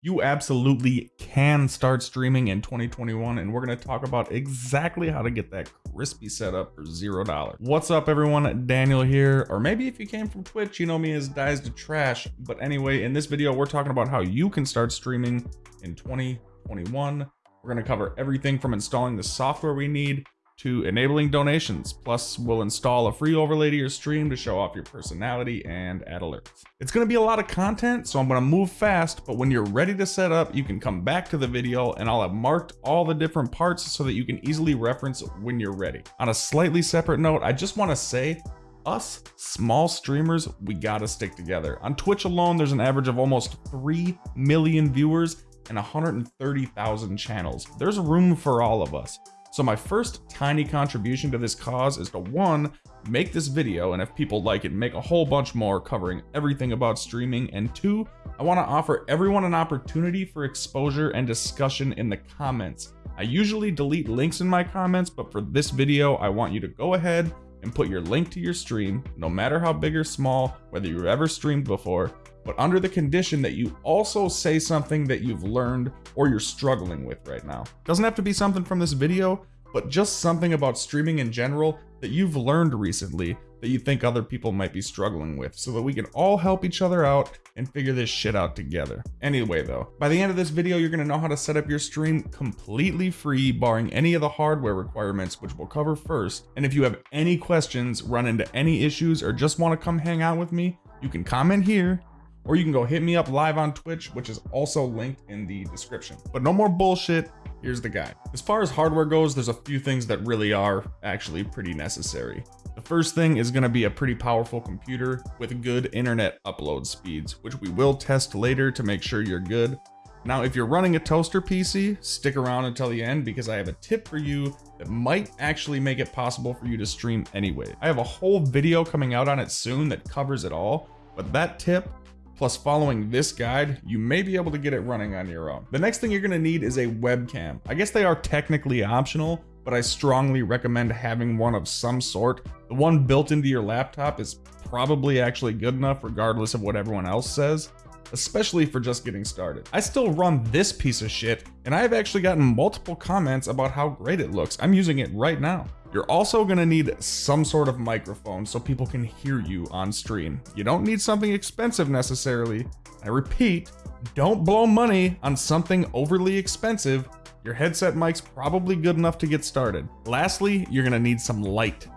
you absolutely can start streaming in 2021 and we're going to talk about exactly how to get that crispy setup for zero dollars. What's up everyone? Daniel here or maybe if you came from twitch you know me as dies to trash. But anyway in this video we're talking about how you can start streaming in 2021 we're going to cover everything from installing the software we need to enabling donations. Plus, we'll install a free overlay to your stream to show off your personality and add alerts. It's gonna be a lot of content, so I'm gonna move fast, but when you're ready to set up, you can come back to the video and I'll have marked all the different parts so that you can easily reference when you're ready. On a slightly separate note, I just wanna say, us small streamers, we gotta stick together. On Twitch alone, there's an average of almost 3 million viewers and 130,000 channels. There's room for all of us. So my first tiny contribution to this cause is to one, make this video, and if people like it, make a whole bunch more covering everything about streaming, and two, I want to offer everyone an opportunity for exposure and discussion in the comments. I usually delete links in my comments, but for this video, I want you to go ahead and put your link to your stream, no matter how big or small, whether you've ever streamed before, but under the condition that you also say something that you've learned or you're struggling with right now. Doesn't have to be something from this video, but just something about streaming in general that you've learned recently that you think other people might be struggling with so that we can all help each other out and figure this shit out together. Anyway though, by the end of this video, you're gonna know how to set up your stream completely free, barring any of the hardware requirements, which we'll cover first. And if you have any questions, run into any issues, or just wanna come hang out with me, you can comment here or you can go hit me up live on Twitch, which is also linked in the description. But no more bullshit. Here's the guide. As far as hardware goes, there's a few things that really are actually pretty necessary. The first thing is going to be a pretty powerful computer with good internet upload speeds, which we will test later to make sure you're good. Now, if you're running a toaster PC, stick around until the end because I have a tip for you that might actually make it possible for you to stream anyway. I have a whole video coming out on it soon that covers it all, but that tip Plus following this guide, you may be able to get it running on your own. The next thing you're gonna need is a webcam. I guess they are technically optional, but I strongly recommend having one of some sort. The one built into your laptop is probably actually good enough regardless of what everyone else says especially for just getting started. I still run this piece of shit, and I've actually gotten multiple comments about how great it looks. I'm using it right now. You're also gonna need some sort of microphone so people can hear you on stream. You don't need something expensive necessarily. I repeat, don't blow money on something overly expensive. Your headset mic's probably good enough to get started. Lastly, you're gonna need some light.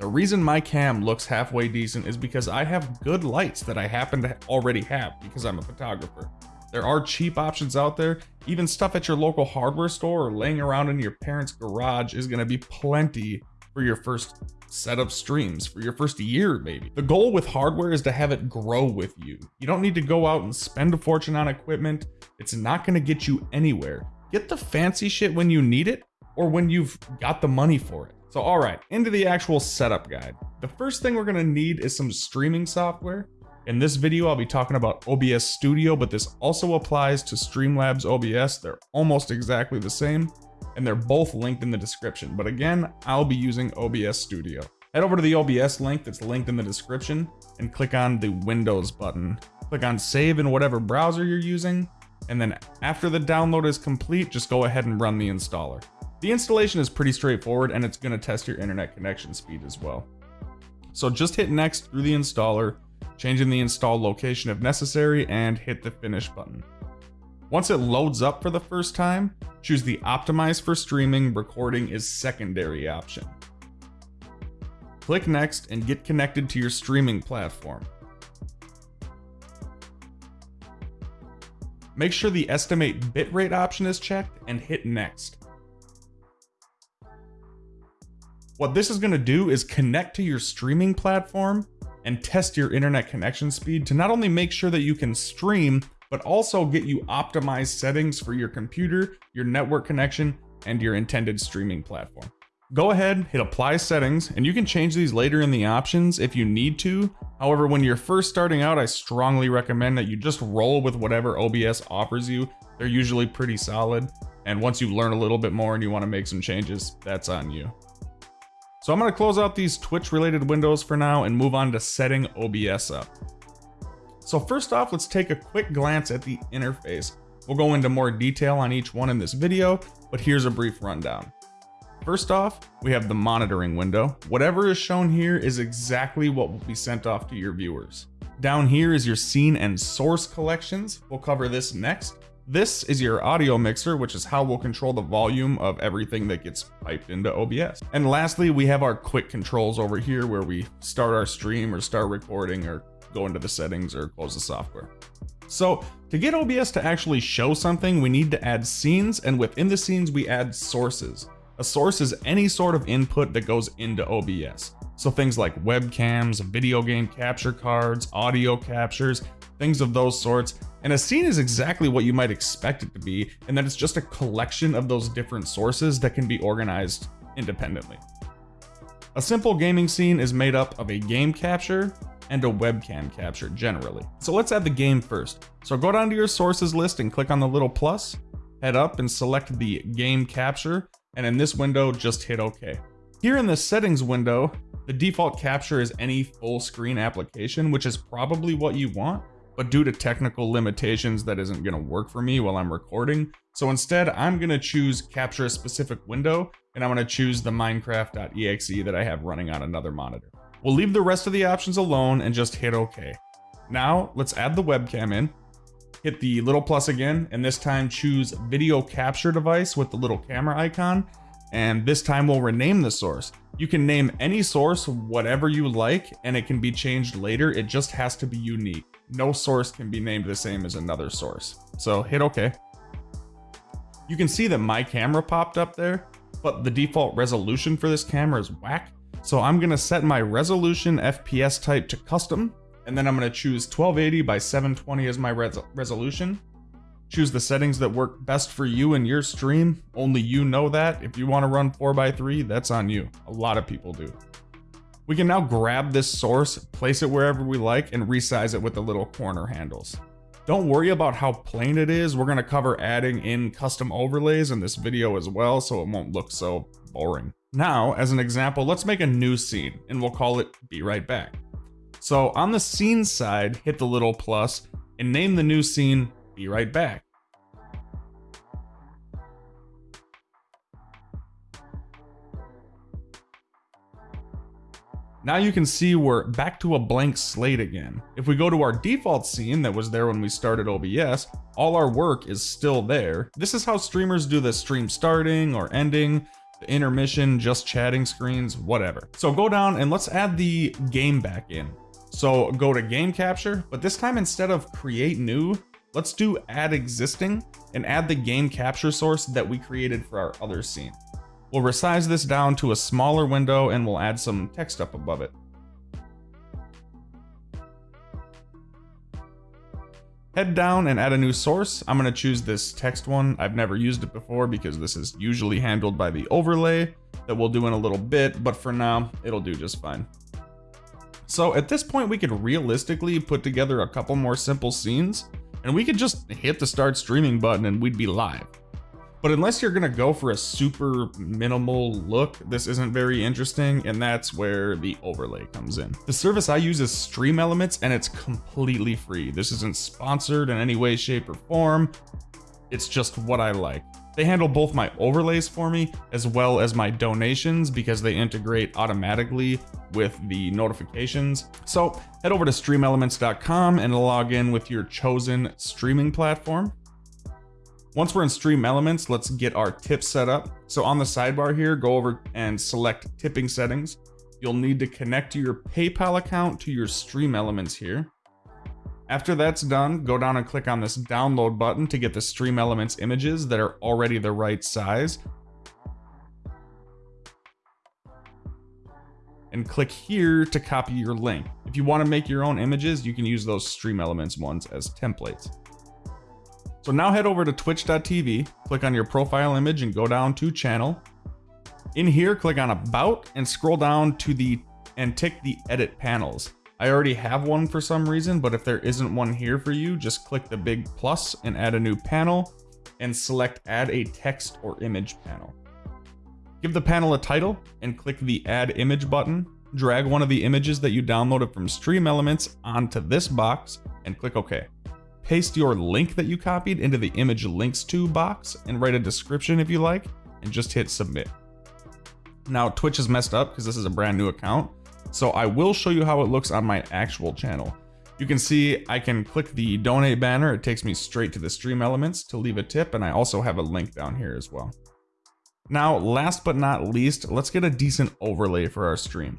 The reason my cam looks halfway decent is because I have good lights that I happen to already have because I'm a photographer. There are cheap options out there. Even stuff at your local hardware store or laying around in your parents' garage is gonna be plenty for your first set of streams, for your first year maybe. The goal with hardware is to have it grow with you. You don't need to go out and spend a fortune on equipment. It's not gonna get you anywhere. Get the fancy shit when you need it or when you've got the money for it. So all right, into the actual setup guide. The first thing we're gonna need is some streaming software. In this video, I'll be talking about OBS Studio, but this also applies to Streamlabs OBS. They're almost exactly the same, and they're both linked in the description. But again, I'll be using OBS Studio. Head over to the OBS link that's linked in the description and click on the Windows button. Click on save in whatever browser you're using, and then after the download is complete, just go ahead and run the installer. The installation is pretty straightforward and it's gonna test your internet connection speed as well. So just hit next through the installer, changing the install location if necessary, and hit the finish button. Once it loads up for the first time, choose the optimize for streaming recording is secondary option. Click next and get connected to your streaming platform. Make sure the estimate bitrate option is checked and hit next. What this is going to do is connect to your streaming platform and test your internet connection speed to not only make sure that you can stream, but also get you optimized settings for your computer, your network connection, and your intended streaming platform. Go ahead, hit apply settings, and you can change these later in the options if you need to. However, when you're first starting out, I strongly recommend that you just roll with whatever OBS offers you. They're usually pretty solid. And once you learn a little bit more and you want to make some changes, that's on you. So I'm going to close out these Twitch related windows for now and move on to setting OBS up. So first off, let's take a quick glance at the interface. We'll go into more detail on each one in this video, but here's a brief rundown. First off, we have the monitoring window. Whatever is shown here is exactly what will be sent off to your viewers. Down here is your scene and source collections. We'll cover this next. This is your audio mixer, which is how we'll control the volume of everything that gets piped into OBS. And lastly, we have our quick controls over here where we start our stream or start recording or go into the settings or close the software. So to get OBS to actually show something, we need to add scenes and within the scenes, we add sources. A source is any sort of input that goes into OBS. So things like webcams, video game capture cards, audio captures, things of those sorts. And a scene is exactly what you might expect it to be, and that it's just a collection of those different sources that can be organized independently. A simple gaming scene is made up of a game capture and a webcam capture generally. So let's add the game first. So go down to your sources list and click on the little plus, head up and select the game capture, and in this window, just hit OK. Here in the settings window, the default capture is any full screen application, which is probably what you want, but due to technical limitations, that isn't gonna work for me while I'm recording. So instead, I'm gonna choose capture a specific window, and I'm gonna choose the minecraft.exe that I have running on another monitor. We'll leave the rest of the options alone and just hit OK. Now, let's add the webcam in. Hit the little plus again, and this time choose video capture device with the little camera icon, and this time we'll rename the source. You can name any source whatever you like, and it can be changed later, it just has to be unique. No source can be named the same as another source. So hit OK. You can see that my camera popped up there, but the default resolution for this camera is whack. So I'm gonna set my resolution FPS type to custom, and then I'm gonna choose 1280 by 720 as my res resolution. Choose the settings that work best for you and your stream. Only you know that. If you wanna run 4x3, that's on you. A lot of people do. We can now grab this source, place it wherever we like, and resize it with the little corner handles. Don't worry about how plain it is. We're gonna cover adding in custom overlays in this video as well, so it won't look so boring. Now, as an example, let's make a new scene, and we'll call it Be Right Back. So on the scene side, hit the little plus, and name the new scene Be Right Back. Now you can see we're back to a blank slate again. If we go to our default scene that was there when we started OBS, all our work is still there. This is how streamers do the stream starting or ending, the intermission, just chatting screens, whatever. So go down and let's add the game back in. So go to game capture, but this time instead of create new, let's do add existing and add the game capture source that we created for our other scene. We'll resize this down to a smaller window and we'll add some text up above it. Head down and add a new source. I'm going to choose this text one. I've never used it before because this is usually handled by the overlay that we'll do in a little bit, but for now, it'll do just fine. So at this point, we could realistically put together a couple more simple scenes, and we could just hit the start streaming button and we'd be live. But unless you're gonna go for a super minimal look, this isn't very interesting, and that's where the overlay comes in. The service I use is Stream Elements, and it's completely free. This isn't sponsored in any way, shape, or form. It's just what I like. They handle both my overlays for me as well as my donations because they integrate automatically with the notifications. So head over to streamelements.com and log in with your chosen streaming platform. Once we're in Stream Elements, let's get our tips set up. So on the sidebar here, go over and select tipping settings. You'll need to connect your PayPal account to your Stream Elements here. After that's done, go down and click on this download button to get the Stream Elements images that are already the right size. And click here to copy your link. If you want to make your own images, you can use those Stream Elements ones as templates. So now head over to twitch.tv, click on your profile image and go down to channel. In here, click on about and scroll down to the and tick the edit panels. I already have one for some reason, but if there isn't one here for you, just click the big plus and add a new panel and select add a text or image panel. Give the panel a title and click the add image button. Drag one of the images that you downloaded from Stream Elements onto this box and click OK. paste your link that you copied into the image links to box and write a description if you like, and just hit submit. Now Twitch is messed up because this is a brand new account, so I will show you how it looks on my actual channel. You can see I can click the donate banner, it takes me straight to the stream elements to leave a tip, and I also have a link down here as well. Now, last but not least, let's get a decent overlay for our stream.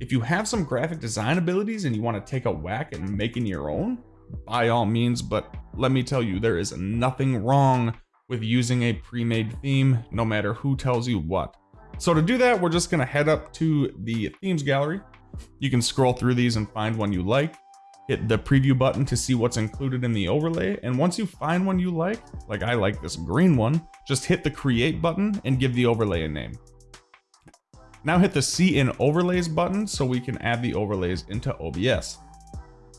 If you have some graphic design abilities and you want to take a whack at making your own, by all means, but let me tell you, there is nothing wrong with using a pre-made theme, no matter who tells you what. So to do that, we're just gonna head up to the themes gallery. You can scroll through these and find one you like hit the preview button to see what's included in the overlay. And once you find one you like, like I like this green one, just hit the create button and give the overlay a name. Now hit the see in overlays button so we can add the overlays into OBS.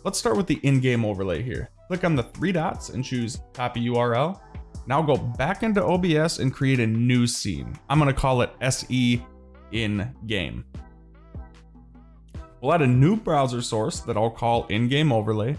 Let's start with the in-game overlay here. Click on the three dots and choose copy URL. Now go back into OBS and create a new scene. I'm gonna call it SE in game. We'll add a new browser source that I'll call in-game overlay.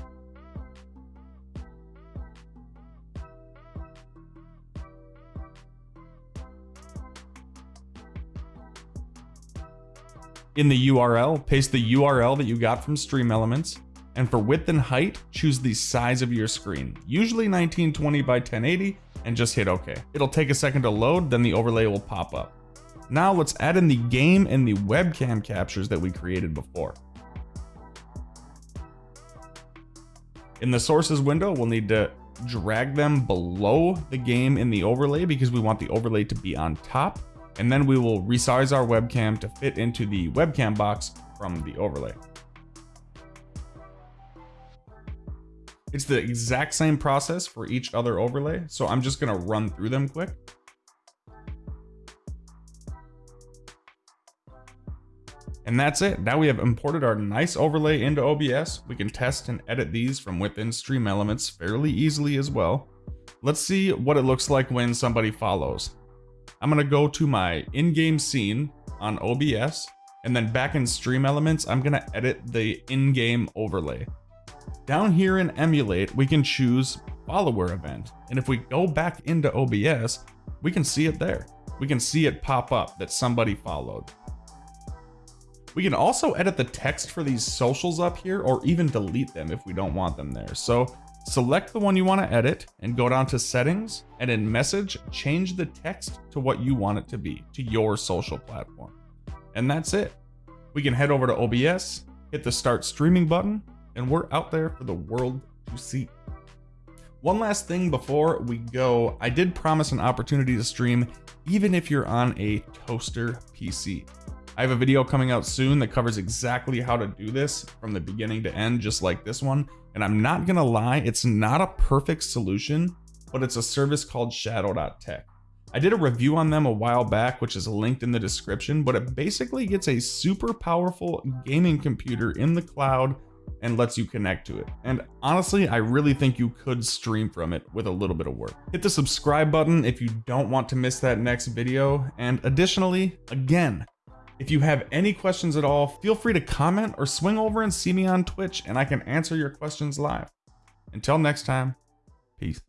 In the URL, paste the URL that you got from Stream Elements, and for width and height, choose the size of your screen, usually 1920 by 1080, and just hit OK. It'll take a second to load, then the overlay will pop up. Now let's add in the game and the webcam captures that we created before. In the sources window, we'll need to drag them below the game in the overlay because we want the overlay to be on top. And then we will resize our webcam to fit into the webcam box from the overlay. It's the exact same process for each other overlay, so I'm just gonna run through them quick. And that's it. Now we have imported our nice overlay into OBS. We can test and edit these from within Stream Elements fairly easily as well. Let's see what it looks like when somebody follows. I'm gonna go to my in-game scene on OBS, and then back in Stream Elements, I'm gonna edit the in-game overlay. Down here in Emulate, we can choose follower event. And if we go back into OBS, we can see it there. We can see it pop up that somebody followed. We can also edit the text for these socials up here or even delete them if we don't want them there. So select the one you want to edit and go down to settings and in message, change the text to what you want it to be, to your social platform. And that's it. We can head over to OBS, hit the start streaming button, and we're out there for the world to see. One last thing before we go, I did promise an opportunity to stream even if you're on a toaster PC. I have a video coming out soon that covers exactly how to do this from the beginning to end, just like this one. And I'm not gonna lie, it's not a perfect solution, but it's a service called shadow.tech. I did a review on them a while back, which is linked in the description, but it basically gets a super powerful gaming computer in the cloud and lets you connect to it. And honestly, I really think you could stream from it with a little bit of work. Hit the subscribe button if you don't want to miss that next video. And additionally, again, if you have any questions at all, feel free to comment or swing over and see me on Twitch and I can answer your questions live. Until next time, peace.